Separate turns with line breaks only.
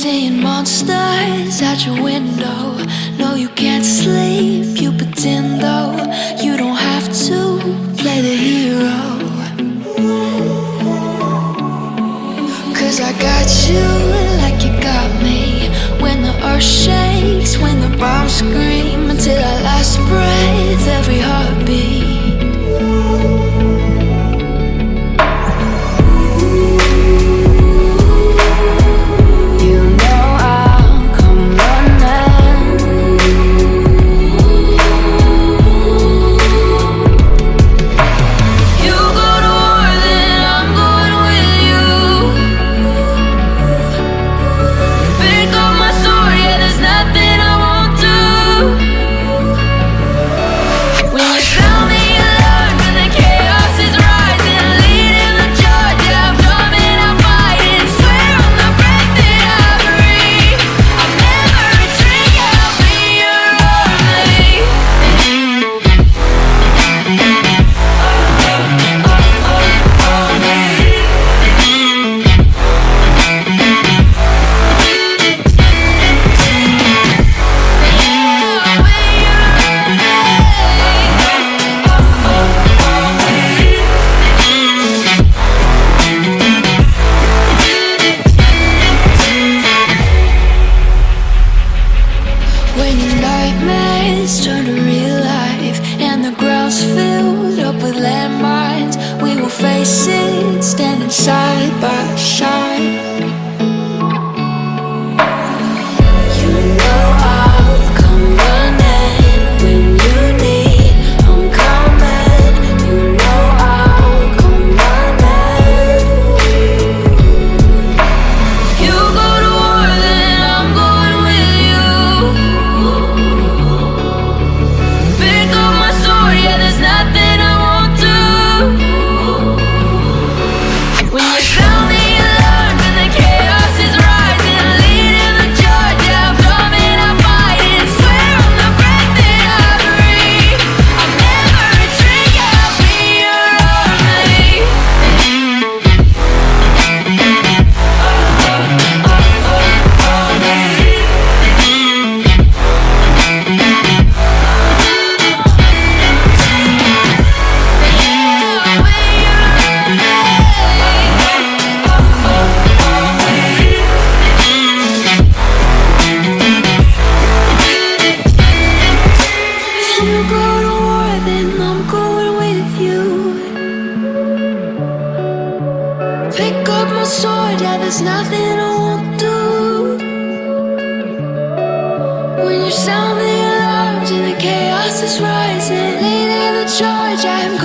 Seeing monsters at your window. No, you can't sleep, you pretend though. Nightmares turn to real life And the ground's filled up with landmines. We will face it standing side by side. Pick up my sword, yeah, there's nothing I won't do. When you sound the alarms and the chaos is rising Leading the charge, I am